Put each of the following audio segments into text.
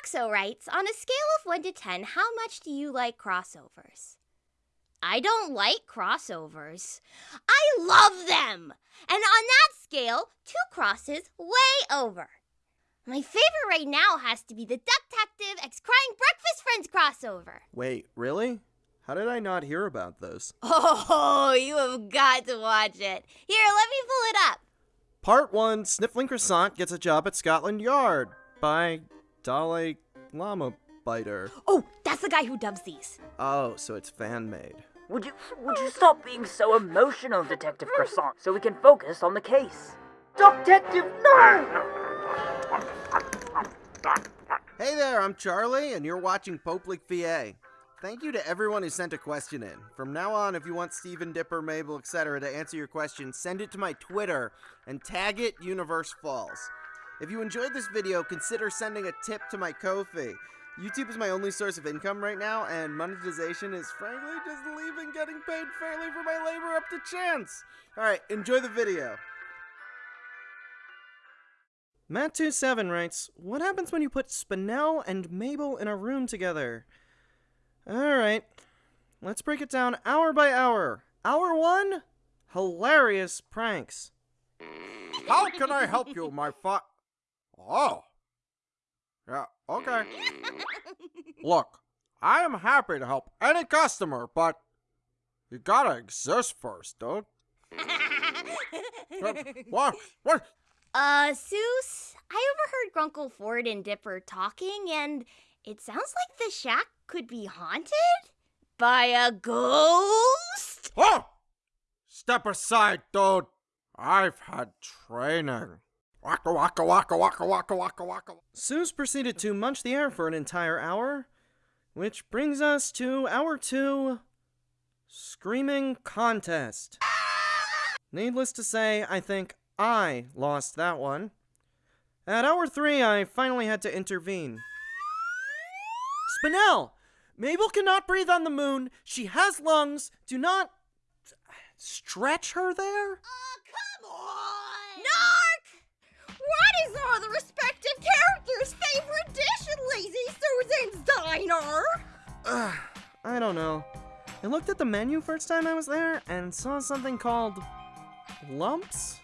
Roxo writes On a scale of 1 to 10, how much do you like crossovers? I don't like crossovers. I love them! And on that scale, two crosses way over. My favorite right now has to be the Ducktective X Crying Breakfast Friends crossover. Wait, really? How did I not hear about those? Oh, you have got to watch it. Here, let me pull it up. Part 1 Sniffling Croissant gets a job at Scotland Yard by Dalai Lama Biter. Oh, that's the guy who dubs these. Oh, so it's fan made. Would you would you stop being so emotional, Detective Croissant, so we can focus on the case? Detective, no! Hey there, I'm Charlie, and you're watching Poplik VA. Thank you to everyone who sent a question in. From now on, if you want Steven, Dipper, Mabel, etc. to answer your question, send it to my Twitter and tag it Universe Falls. If you enjoyed this video, consider sending a tip to my Ko-fi. YouTube is my only source of income right now, and monetization is frankly just leaving getting paid fairly for my labor up to chance. Alright, enjoy the video. Matt27 writes, What happens when you put Spinel and Mabel in a room together? Alright, let's break it down hour by hour. Hour one? Hilarious pranks. How can I help you, my fa- Oh. Yeah, okay. Look, I am happy to help any customer, but you gotta exist first, dude. Uh, what? What? Uh, Soos, I overheard Grunkle Ford and Dipper talking, and it sounds like the shack could be haunted by a ghost. Oh! Step aside, dude. I've had training. Waka waka waka waka waka waka waka. Soos proceeded to munch the air for an entire hour, which brings us to hour two Screaming Contest. Needless to say, I think I lost that one. At hour three, I finally had to intervene. Spinel! Mabel cannot breathe on the moon. She has lungs. Do not stretch her there. Oh, come on! Diner? Ugh, I don't know. I looked at the menu first time I was there and saw something called lumps.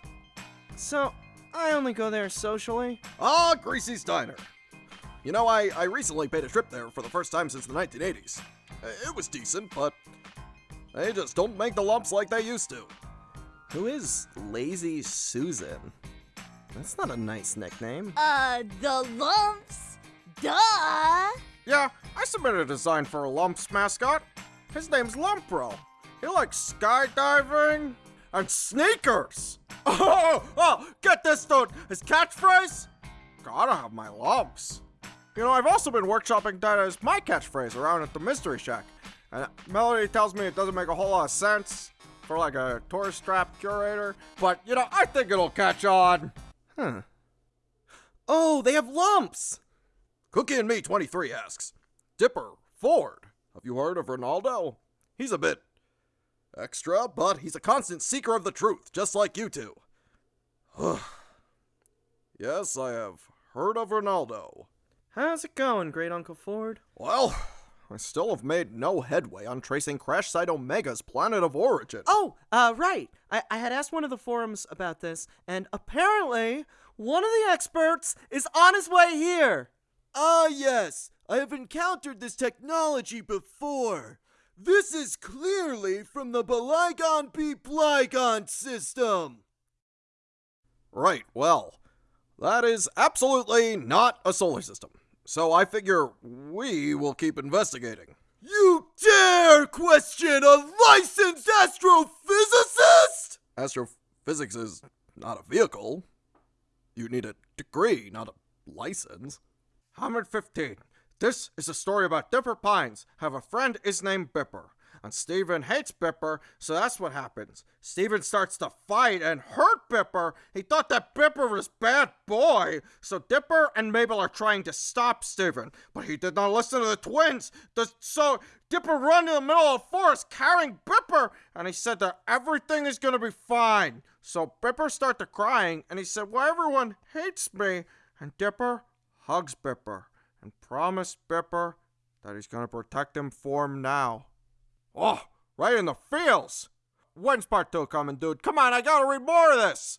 So I only go there socially. Ah, Greasy's Diner. You know, I, I recently paid a trip there for the first time since the 1980s. Uh, It was decent, but they just don't make the lumps like they used to. Who is Lazy Susan? That's not a nice nickname. Uh, the lumps? Duh! Yeah, I submitted a design for a lumps mascot. His name's Lumpro. He likes skydiving and sneakers. Oh, oh, get this, dude. His catchphrase? Gotta have my lumps. You know, I've also been workshopping that as my catchphrase around at the Mystery Shack. And Melody tells me it doesn't make a whole lot of sense for like a tourist trap curator, but you know, I think it'll catch on. Huh. Oh, they have lumps! Cookie and Me 23 asks, Dipper, Ford, have you heard of Ronaldo? He's a bit extra, but he's a constant seeker of the truth, just like you two. yes, I have heard of Ronaldo. How's it going, Great Uncle Ford? Well, I still have made no headway on tracing Crash Site Omega's planet of origin. Oh, uh, right. I, I had asked one of the forums about this, and apparently, one of the experts is on his way here. Ah, yes, I have encountered this technology before. This is clearly from the Blygon P. Blygon system. Right, well, that is absolutely not a solar system. So I figure we will keep investigating. You dare question a licensed astrophysicist? Astrophysics is not a vehicle. You need a degree, not a license. Hammered 15. This is a story about Dipper Pines. Have a friend is named Bipper. And Steven hates Bipper, so that's what happens. Steven starts to fight and hurt Bipper. He thought that Bipper was bad boy. So Dipper and Mabel are trying to stop Steven. But he did not listen to the twins. The, so Dipper run in the middle of the forest carrying Bipper. And he said that everything is gonna be fine. So Bipper started crying and he said, Well, everyone hates me. And Dipper hugs Bipper. and promised Bipper that he's gonna protect him for him now. Oh, right in the feels! When's part two coming, dude? Come on, I gotta read more of this!